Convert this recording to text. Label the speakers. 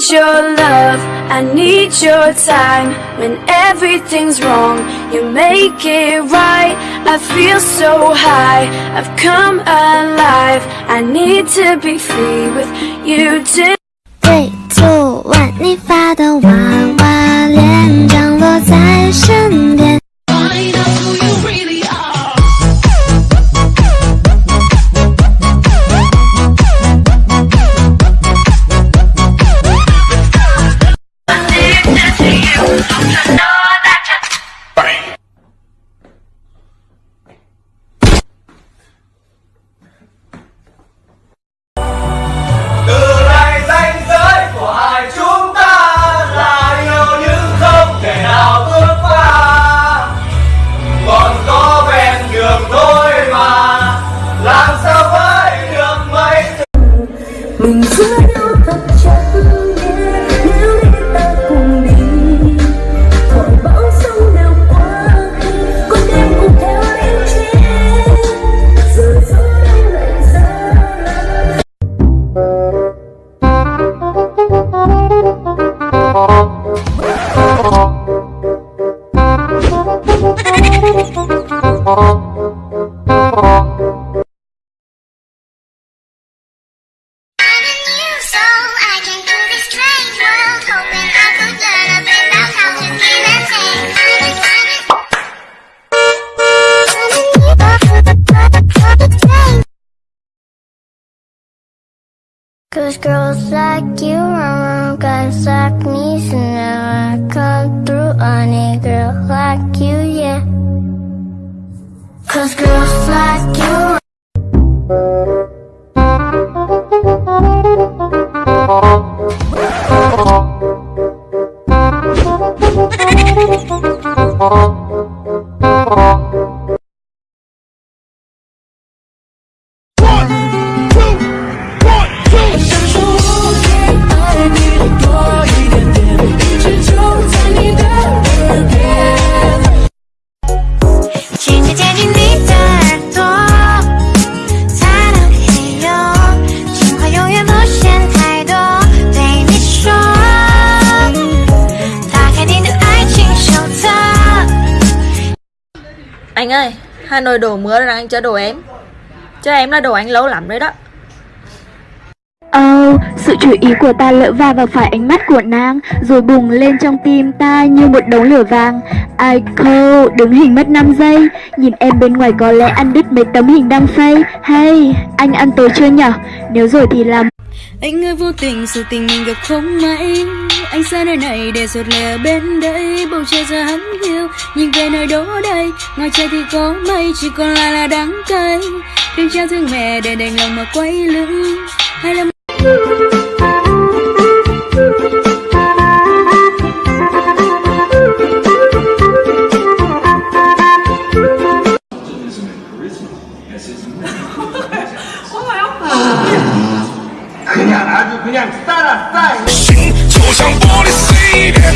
Speaker 1: need your love, I need your time. When everything's wrong, you make it right. I feel so high, I've come alive. I need to be free with you too.
Speaker 2: 3, 2, 1，你发的娃 Cause girls like you run guys like me So now I come through on a girl like you, yeah. Cause girls like you 请
Speaker 3: Anh ơi, Hà Nội đổ mưa rồi anh cho đồ em. Cho em là đồ anh lâu lắm rồi đó.
Speaker 4: Âu, sự chú ý của ta lỡ va vào phải ánh mắt của nàng Rồi bùng lên trong tim ta như một đống lửa vàng. Aiko, đứng hình mất 5 giây. Nhìn em bên ngoài có lẽ ăn đứt mấy tấm hình đăng phây. Hay, anh ăn tối chưa nhở? Nếu rồi thì làm.
Speaker 1: Anh ơi vô tình sự tình mình gặp không may Anh xa nơi này để rồi lẻ bên đây Bầu trời giờ hắn hiu Nhìn về nơi đó đây Ngoài trời thì có mây Chỉ còn lại là đắng cay Đừng trao thương mẹ để đành lòng mà quay lưng Hay là
Speaker 5: 그냥 아주 그냥 따라 싸이
Speaker 6: 就像玻璃碎片，